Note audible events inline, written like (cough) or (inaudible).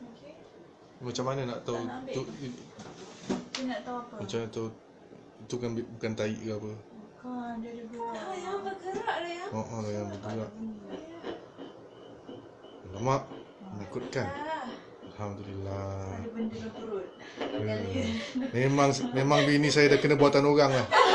Okay. Macam mana nak tahu nak tu? Dia nak tahu apa? Macam mana tahu tu kan bukan tai ke apa? Bukan, dia ada buah. Ah, yang bergerak lah yang Oh, oh, yang bergerak. Lemak, oh. menakutkan. Ah. Alhamdulillah. Ada benda dalam perut. Hmm. Memang memang bini saya dah kena buatan orang lah. (laughs)